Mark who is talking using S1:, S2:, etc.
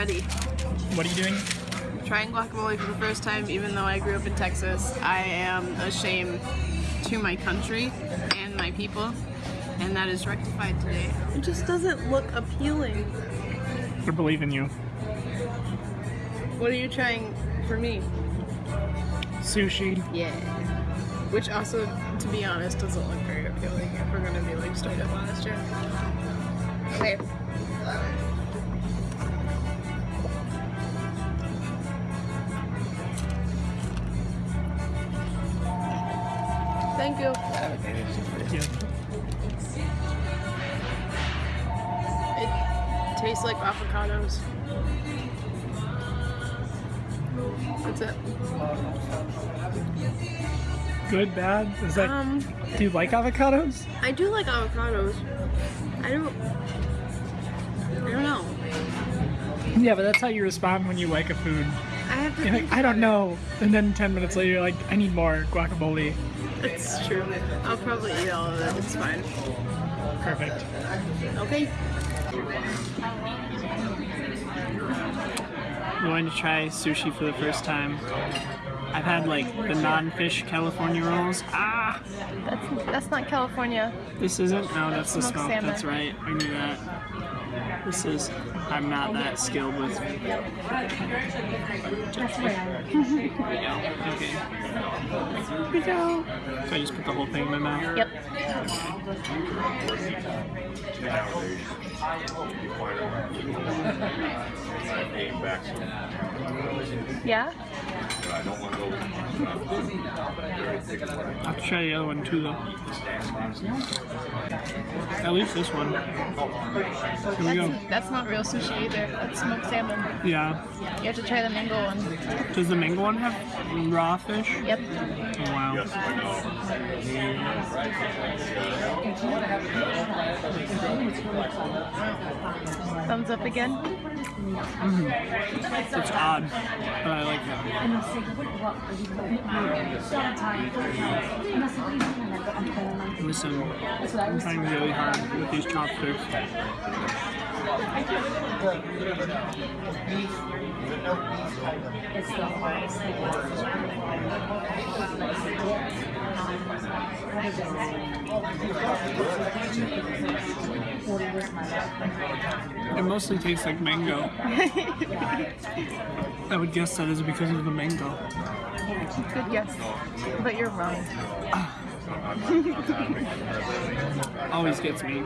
S1: ready.
S2: What are you doing?
S1: Trying guacamole for the first time, even though I grew up in Texas. I am ashamed to my country and my people, and that is rectified today. It just doesn't look appealing.
S2: I believe in you.
S1: What are you trying for me?
S2: Sushi.
S1: Yeah. Which also, to be honest, doesn't look very appealing if we're gonna be like straight up honest here. Okay. Thank you. It tastes like avocados. That's it.
S2: Good, bad? Is that?
S1: Um,
S2: do you like avocados?
S1: I do like avocados. I don't. I don't know.
S2: Yeah, but that's how you respond when you like a food.
S1: I have to.
S2: You're like, I don't know. And then 10 minutes later, you're like, I need more guacamole.
S1: it. It's true. I'll probably eat all of it. It's fine.
S2: Perfect.
S1: Okay.
S2: Going to try sushi for the first time. I've had like the non-fish California rolls. Ah,
S1: That's that's not California.
S2: this isn't. No, that's the
S1: Smoked
S2: smoke.
S1: salmon.
S2: That's right. I knew that. This is. I'm not that skilled with. okay. Here we go. So I just put the whole thing in my mouth.
S1: Yep. Yeah.
S2: I'll have to try the other one too, though. At least this one. Here we go.
S1: That's, that's not real sushi either. That's smoked salmon.
S2: Yeah.
S1: You have to try the mango one.
S2: Does the mango one have raw fish?
S1: Yep.
S2: Oh, wow. Mm-hmm.
S1: Thumbs up again. Mm-hmm.
S2: It's odd, but I like it. Listen, I'm trying really hard with these chopsticks. It mostly tastes like mango. I would guess that is because of the mango.
S1: Good guess. But you're wrong.
S2: Always gets me.